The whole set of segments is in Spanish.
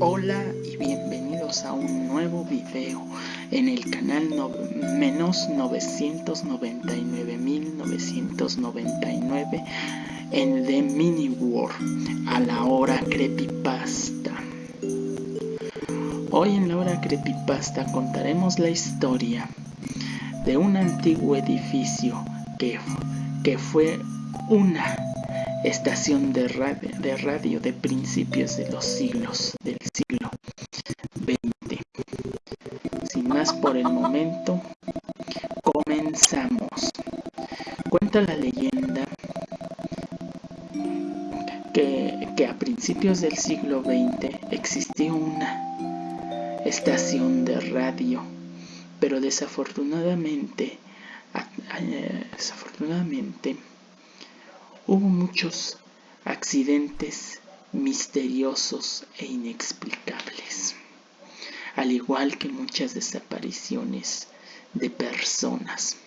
hola y bienvenidos a un nuevo video en el canal no, menos 999.999 en The Mini World a la hora creepypasta. Hoy en la hora creepypasta contaremos la historia de un antiguo edificio que, que fue una estación de radio, de radio de principios de los siglos del siglo XX. Sin más por el momento, comenzamos. Cuenta la leyenda que, que a principios del siglo XX existió una estación de radio, pero desafortunadamente, desafortunadamente, Hubo muchos accidentes misteriosos e inexplicables, al igual que muchas desapariciones de personas.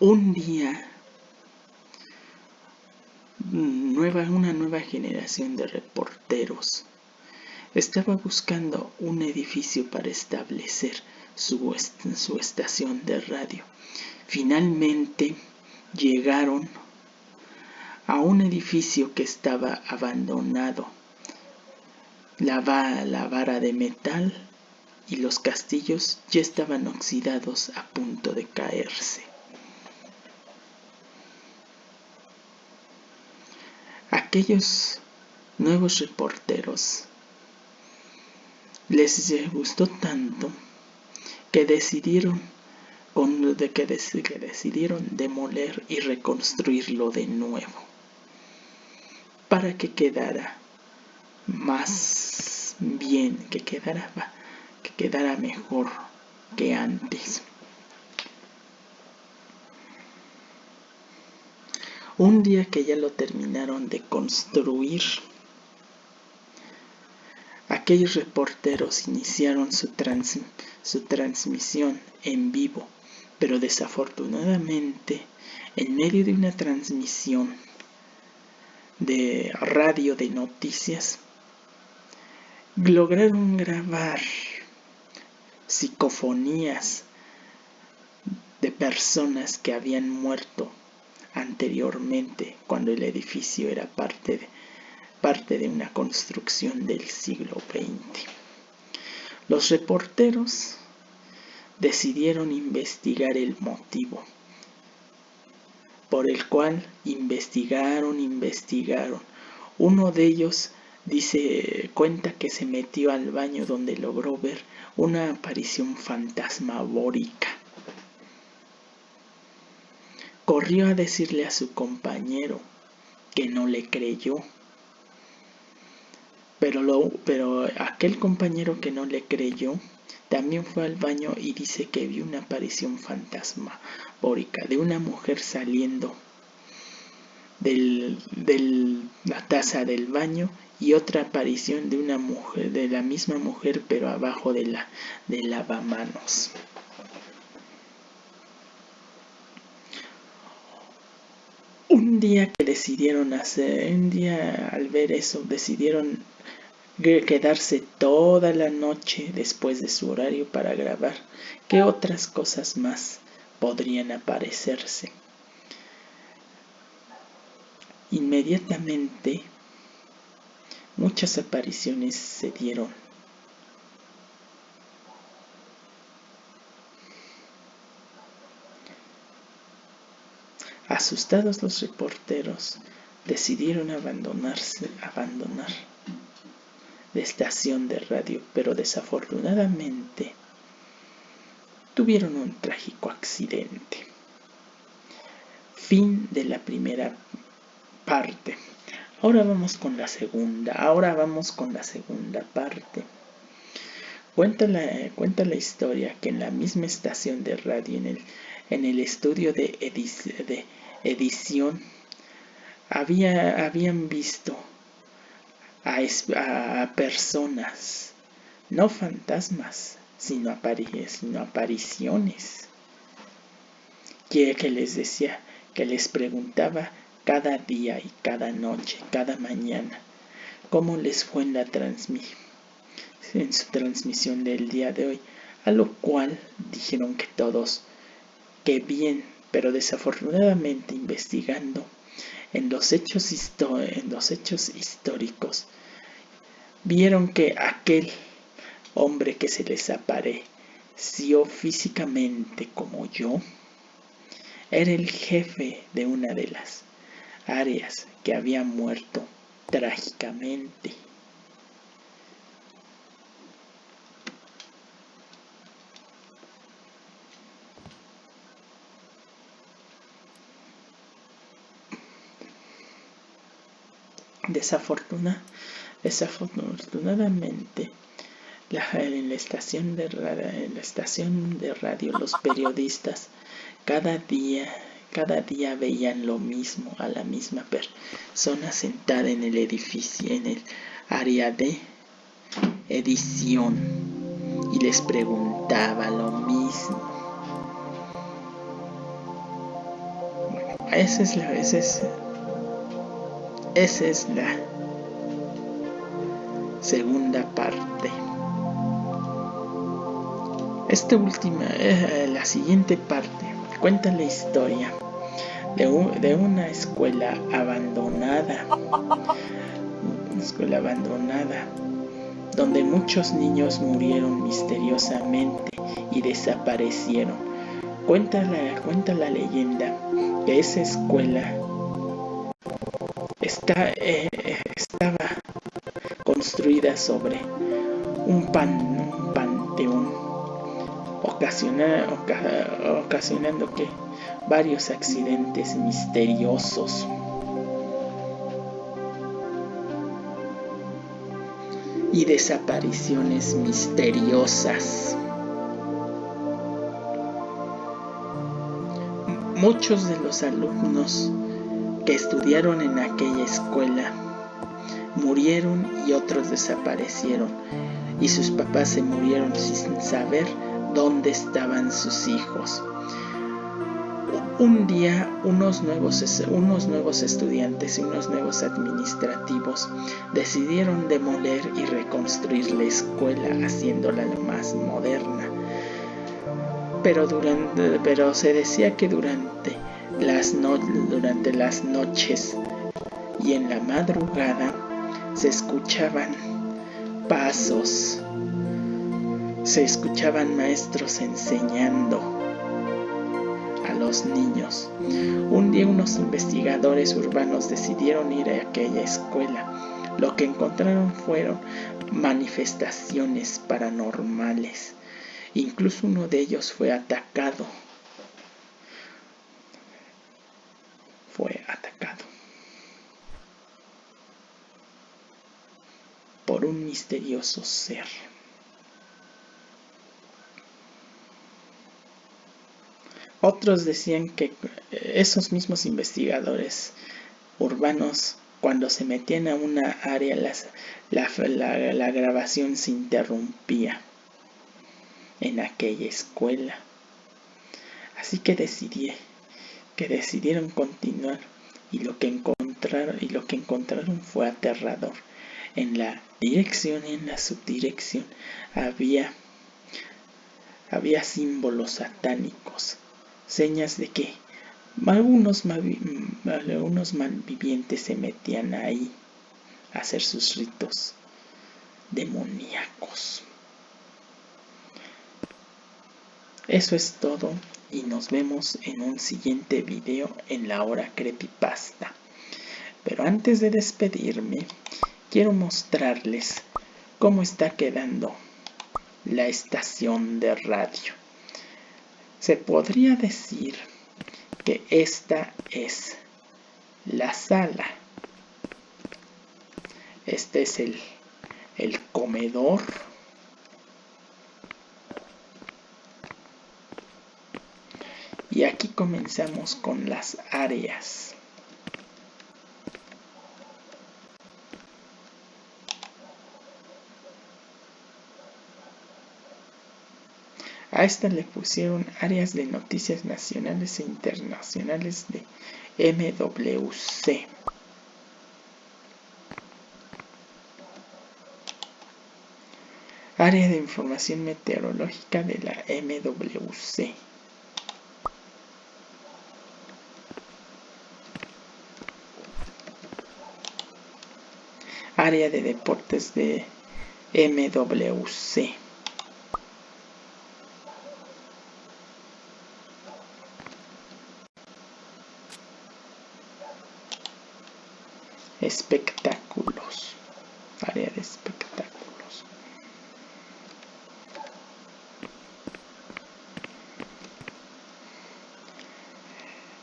Un día, nueva, una nueva generación de reporteros estaba buscando un edificio para establecer su, su estación de radio Finalmente llegaron a un edificio que estaba abandonado. La, la vara de metal y los castillos ya estaban oxidados a punto de caerse. Aquellos nuevos reporteros les gustó tanto que decidieron de que, decidieron demoler y reconstruirlo de nuevo para que quedara más bien, que quedara, que quedara mejor que antes. Un día que ya lo terminaron de construir, aquellos reporteros iniciaron su, transmisión en vivo pero desafortunadamente, en medio de una transmisión de radio de noticias, lograron grabar psicofonías de personas que habían muerto anteriormente cuando el edificio era parte de, parte de una construcción del siglo XX. Los reporteros decidieron investigar el motivo por el cual investigaron, investigaron. Uno de ellos dice, cuenta que se metió al baño donde logró ver una aparición fantasmagórica. Corrió a decirle a su compañero que no le creyó. Pero, lo, pero aquel compañero que no le creyó también fue al baño y dice que vio una aparición fantasmagórica de una mujer saliendo de la taza del baño y otra aparición de una mujer, de la misma mujer pero abajo de la de lavamanos. Un día que decidieron hacer, un día al ver eso, decidieron quedarse toda la noche después de su horario para grabar. ¿Qué otras cosas más podrían aparecerse? Inmediatamente muchas apariciones se dieron. Asustados los reporteros decidieron abandonarse, abandonar de estación de radio, pero desafortunadamente tuvieron un trágico accidente. Fin de la primera parte. Ahora vamos con la segunda. Ahora vamos con la segunda parte. Cuenta la, cuenta la historia que en la misma estación de radio, en el, en el estudio de, de edición, había, habían visto a, personas, no fantasmas, sino, sino apariciones. Que, que les decía que les preguntaba cada día y cada noche, cada mañana, cómo les fue en la transmisión en su transmisión del día de hoy, a lo cual dijeron que todos, que bien, pero desafortunadamente investigando en los hechos, históricos, vieron que aquel hombre que se les apareció físicamente como yo, era el jefe de una de las áreas que había muerto trágicamente. Desafortunadamente, en, la estación de, en la estación de radio los periodistas cada día cada día veían lo mismo a la misma persona sentada en el edificio, en el área de edición y les preguntaba lo mismo. Bueno, esa es la, esa es, esa es la segunda parte. Esta última, eh, la siguiente parte, cuenta la historia de, una escuela abandonada, una escuela abandonada, donde muchos niños murieron misteriosamente y desaparecieron. Cuenta la, cuenta la leyenda que esa escuela está, eh, estaba construida sobre un, pan, un panteón, ocasionando que varios accidentes misteriosos. y desapariciones misteriosas. Muchos de los alumnos que estudiaron en aquella escuela murieron y otros desaparecieron y sus papás se murieron sin saber dónde estaban sus hijos. Un día unos nuevos, unos nuevos estudiantes y unos nuevos administrativos decidieron demoler y reconstruir la escuela haciéndola más moderna. Pero, durante, pero se decía que durante durante las noches y en la madrugada se escuchaban pasos, se escuchaban maestros enseñando los niños. Un día unos investigadores urbanos decidieron ir a aquella escuela. Lo que encontraron fueron manifestaciones paranormales. Incluso uno de ellos fue atacado. Fue atacado. Por un misterioso ser. Otros decían que esos mismos investigadores urbanos, cuando se metían a una área, la, grabación se interrumpía en aquella escuela. Así que decidí, que decidieron continuar y lo que encontraron, y lo que encontraron fue aterrador. En la dirección y en la subdirección había, había símbolos satánicos señas de que algunos, algunos malvivientes se metían ahí a hacer sus ritos demoníacos. Eso es todo y nos vemos en un siguiente video en la hora creepypasta. Pero antes de despedirme, quiero mostrarles cómo está quedando la estación de radio. Se podría decir que esta es la sala. Este es el, el comedor. Y aquí comenzamos con las áreas. A esta le pusieron áreas de noticias nacionales e internacionales de MWC. Área de información meteorológica de la MWC. Área de deportes de MWC. espectáculos, área de espectáculos.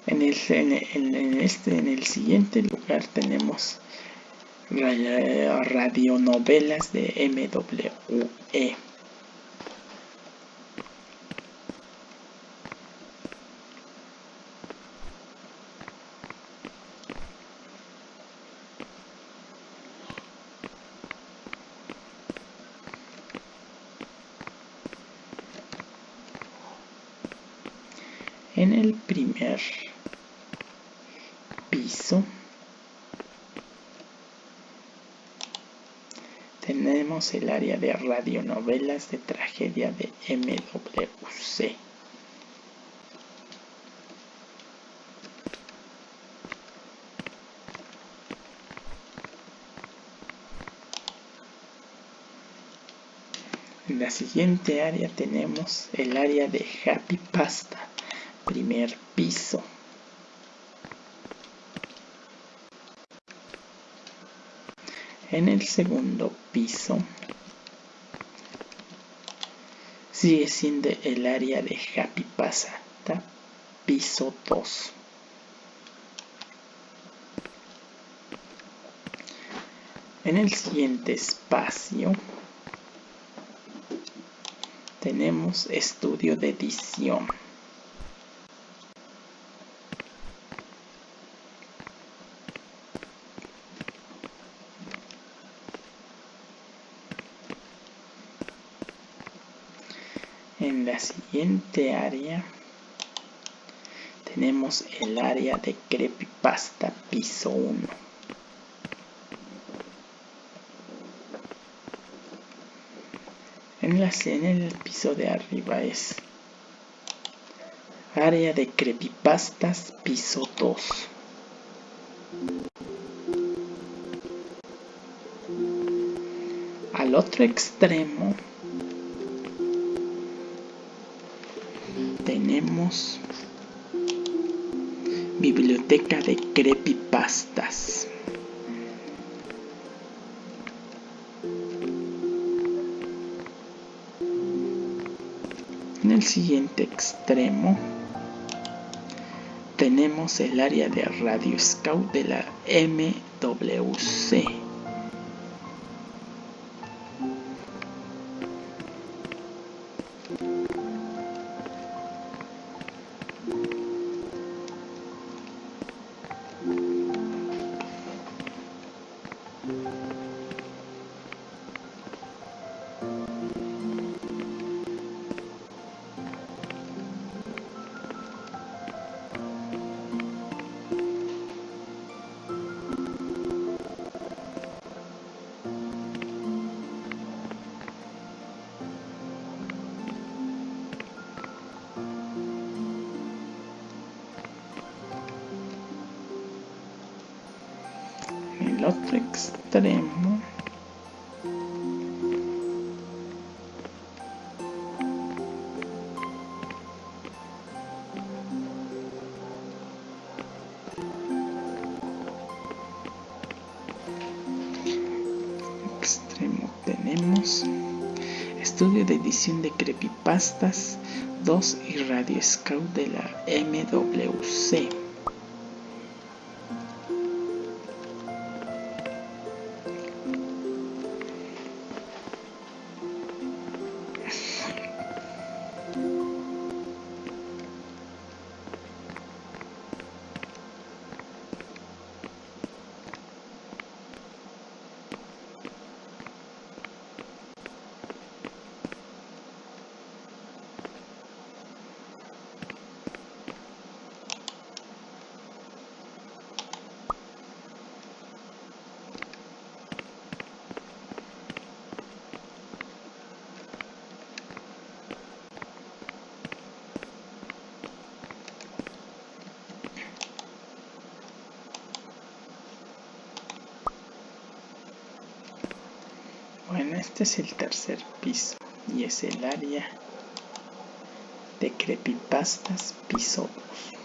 En el, en, este, en el siguiente lugar tenemos radionovelas de MWE. En el primer piso el área de radionovelas de tragedia de MWC. En la siguiente área tenemos el área de Happy Pasta primer piso. En el segundo piso sigue siendo el área de Happy Pasata, piso 2. En el siguiente espacio tenemos estudio de edición. En la siguiente área tenemos el área de creepypasta piso 1. En, la, en el piso de arriba es área de creepypastas piso 2. Al otro extremo tenemos biblioteca de creepypastas. En el siguiente extremo tenemos el área de Radio Scout de la MWC. El estudio de edición de creepypastas 2 y radio scout de la MWC este es el tercer piso y es el área de creepypastas piso 2.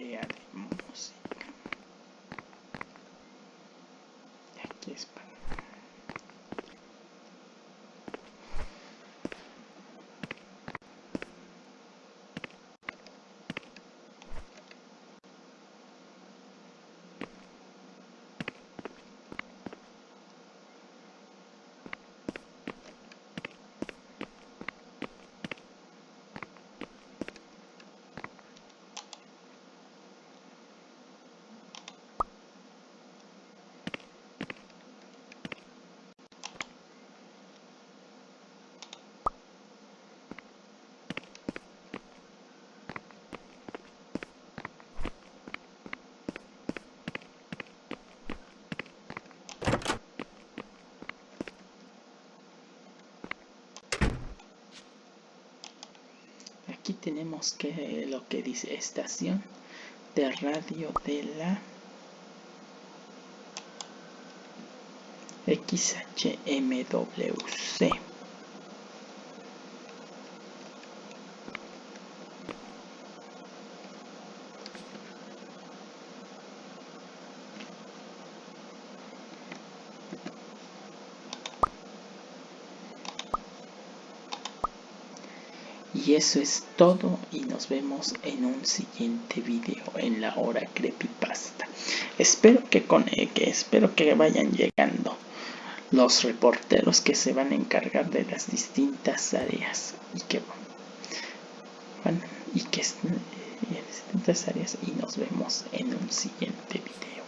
Área de música. Aquí es para tenemos que lo que dice estación de radio de la XHMWC Y eso es todo y nos vemos en un siguiente video en la hora creepypasta. Espero que, eh, que, espero que vayan llegando los reporteros que se van a encargar de las distintas áreas y que bueno, y que en distintas áreas y nos vemos en un siguiente video.